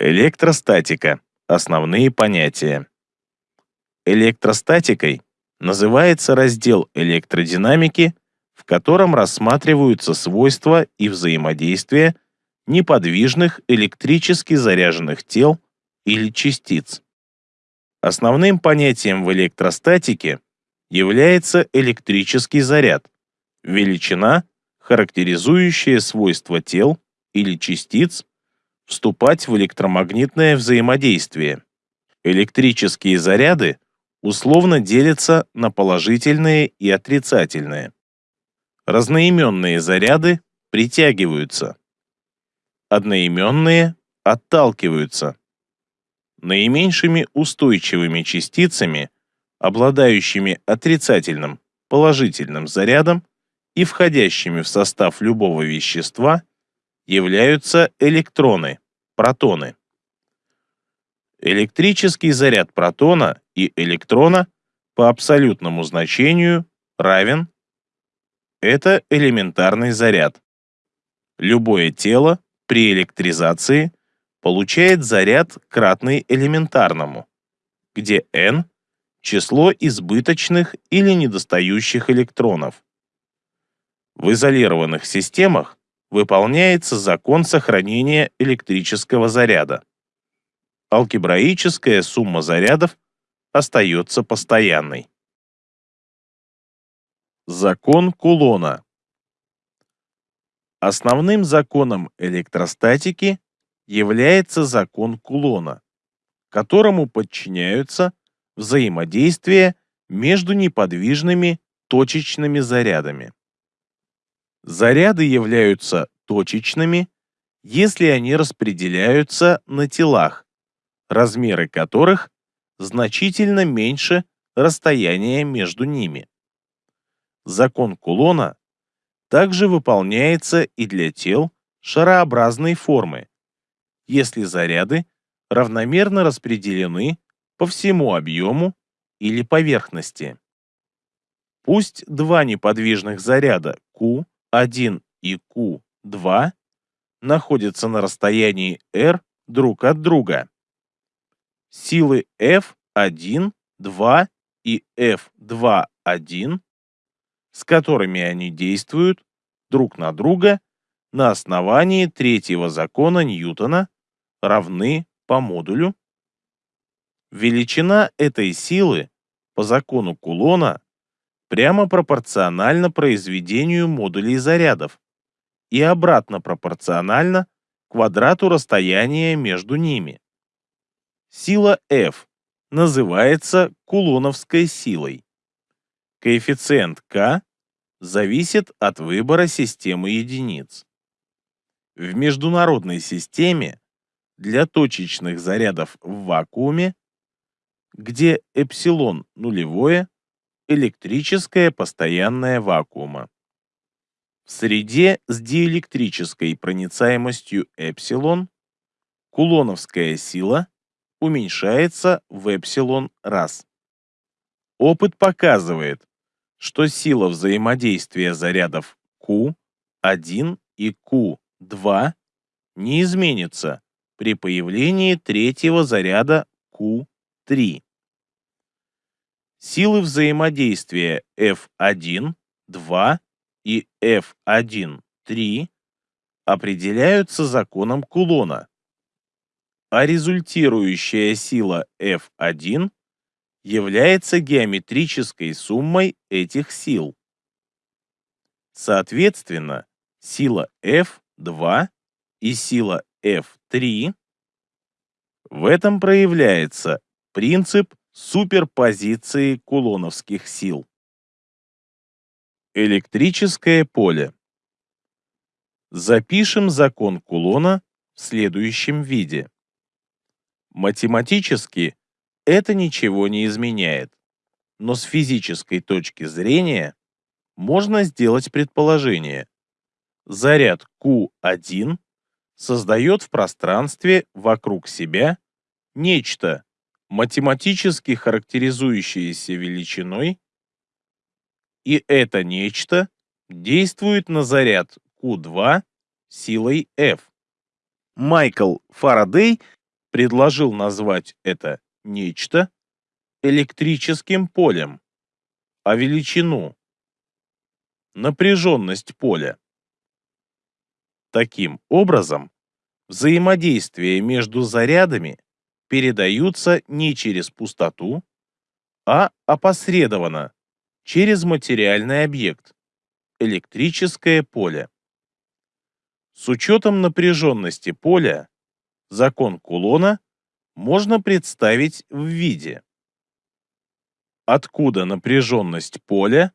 Электростатика. Основные понятия. Электростатикой называется раздел электродинамики, в котором рассматриваются свойства и взаимодействия неподвижных электрически заряженных тел или частиц. Основным понятием в электростатике является электрический заряд, величина, характеризующая свойства тел или частиц вступать в электромагнитное взаимодействие. Электрические заряды условно делятся на положительные и отрицательные. Разноименные заряды притягиваются. Одноименные отталкиваются. Наименьшими устойчивыми частицами, обладающими отрицательным, положительным зарядом и входящими в состав любого вещества, являются электроны, протоны. Электрический заряд протона и электрона по абсолютному значению равен это элементарный заряд. Любое тело при электризации получает заряд кратный элементарному, где n – число избыточных или недостающих электронов. В изолированных системах выполняется закон сохранения электрического заряда. Алгебраическая сумма зарядов остается постоянной. Закон Кулона Основным законом электростатики является закон Кулона, которому подчиняются взаимодействия между неподвижными точечными зарядами. Заряды являются точечными, если они распределяются на телах, размеры которых значительно меньше расстояния между ними. Закон Кулона также выполняется и для тел шарообразной формы, если заряды равномерно распределены по всему объему или поверхности. Пусть два неподвижных заряда Q Q1 и Q2 находятся на расстоянии r друг от друга. Силы F1, 2 и F2, 1, с которыми они действуют друг на друга на основании третьего закона Ньютона, равны по модулю. Величина этой силы по закону Кулона прямо пропорционально произведению модулей зарядов и обратно пропорционально квадрату расстояния между ними. Сила F называется кулоновской силой. Коэффициент К зависит от выбора системы единиц. В международной системе для точечных зарядов в вакууме, где эпсилон нулевое, электрическое постоянное вакуума. В среде с диэлектрической проницаемостью эпсилон кулоновская сила уменьшается в эпсилон раз. Опыт показывает, что сила взаимодействия зарядов Q1 и Q2 не изменится при появлении третьего заряда Q3. Силы взаимодействия F1, 2 и F1, 3 определяются законом Кулона, а результирующая сила F1 является геометрической суммой этих сил. Соответственно, сила F2 и сила F3 в этом проявляется принцип суперпозиции кулоновских сил. Электрическое поле. Запишем закон Кулона в следующем виде. Математически это ничего не изменяет, но с физической точки зрения можно сделать предположение. Заряд Q1 создает в пространстве вокруг себя нечто, математически характеризующееся величиной, и это нечто действует на заряд Q2 силой F. Майкл Фарадей предложил назвать это нечто электрическим полем, а величину – напряженность поля. Таким образом, взаимодействие между зарядами передаются не через пустоту, а опосредованно через материальный объект – электрическое поле. С учетом напряженности поля закон Кулона можно представить в виде. Откуда напряженность поля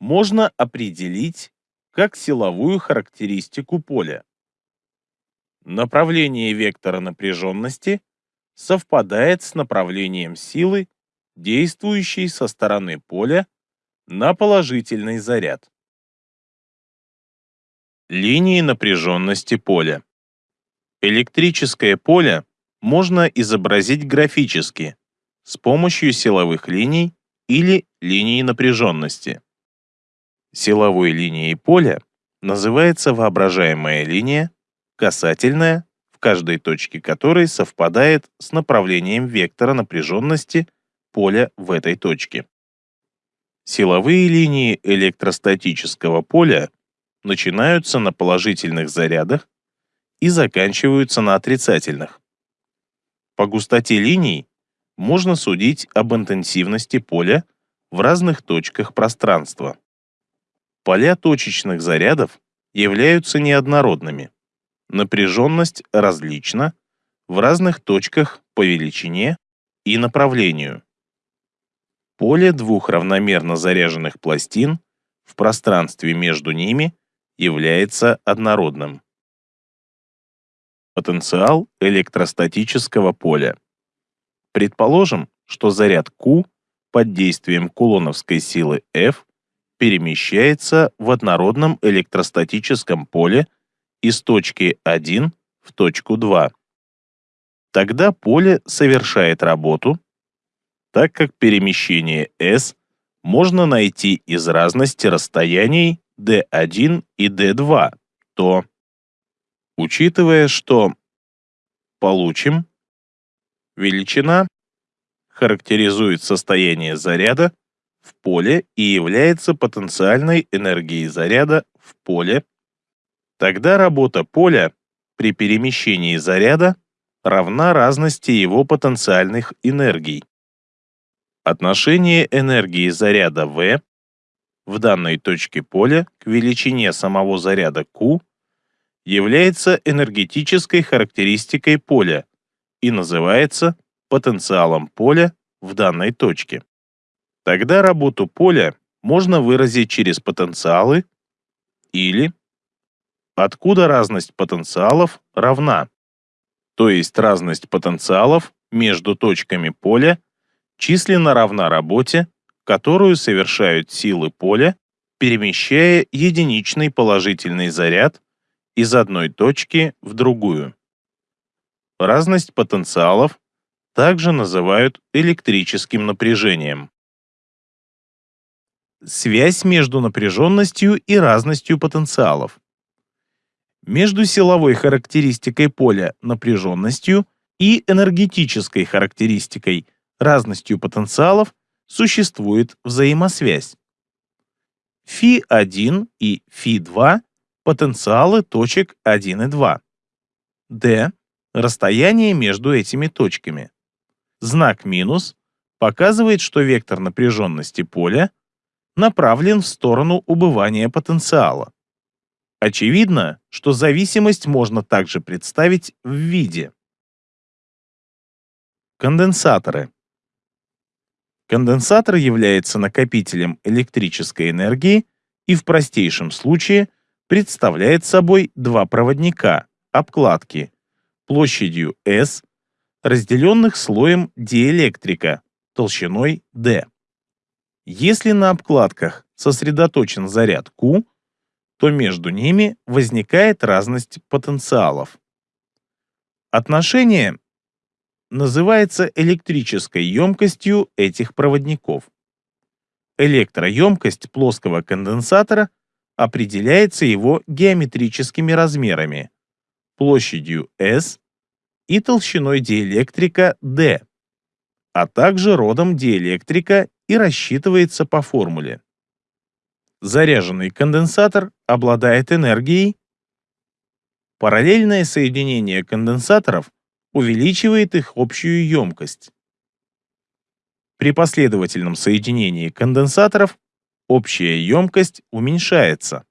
можно определить как силовую характеристику поля. Направление вектора напряженности совпадает с направлением силы, действующей со стороны поля на положительный заряд. Линии напряженности поля. Электрическое поле можно изобразить графически с помощью силовых линий или линий напряженности. Силовой линией поля называется воображаемая линия, касательная, каждой точке которой совпадает с направлением вектора напряженности поля в этой точке. Силовые линии электростатического поля начинаются на положительных зарядах и заканчиваются на отрицательных. По густоте линий можно судить об интенсивности поля в разных точках пространства. Поля точечных зарядов являются неоднородными. Напряженность различна в разных точках по величине и направлению. Поле двух равномерно заряженных пластин в пространстве между ними является однородным. Потенциал электростатического поля. Предположим, что заряд Q под действием кулоновской силы F перемещается в однородном электростатическом поле из точки 1 в точку 2. Тогда поле совершает работу, так как перемещение S можно найти из разности расстояний d1 и d2, то, учитывая, что получим, величина характеризует состояние заряда в поле и является потенциальной энергией заряда в поле, тогда работа поля при перемещении заряда равна разности его потенциальных энергий. Отношение энергии заряда V в данной точке поля к величине самого заряда Q является энергетической характеристикой поля и называется потенциалом поля в данной точке. Тогда работу поля можно выразить через потенциалы или откуда разность потенциалов равна, то есть разность потенциалов между точками поля численно равна работе, которую совершают силы поля, перемещая единичный положительный заряд из одной точки в другую. Разность потенциалов также называют электрическим напряжением. Связь между напряженностью и разностью потенциалов. Между силовой характеристикой поля напряженностью и энергетической характеристикой разностью потенциалов существует взаимосвязь. Фи1 и Фи2 – потенциалы точек 1 и 2. D – расстояние между этими точками. Знак минус показывает, что вектор напряженности поля направлен в сторону убывания потенциала. Очевидно, что зависимость можно также представить в виде. Конденсаторы. Конденсатор является накопителем электрической энергии и в простейшем случае представляет собой два проводника, обкладки, площадью S, разделенных слоем диэлектрика толщиной D. Если на обкладках сосредоточен заряд Q, то между ними возникает разность потенциалов. Отношение называется электрической емкостью этих проводников. Электроемкость плоского конденсатора определяется его геометрическими размерами, площадью S и толщиной диэлектрика D, а также родом диэлектрика и рассчитывается по формуле. Заряженный конденсатор обладает энергией. Параллельное соединение конденсаторов увеличивает их общую емкость. При последовательном соединении конденсаторов общая емкость уменьшается.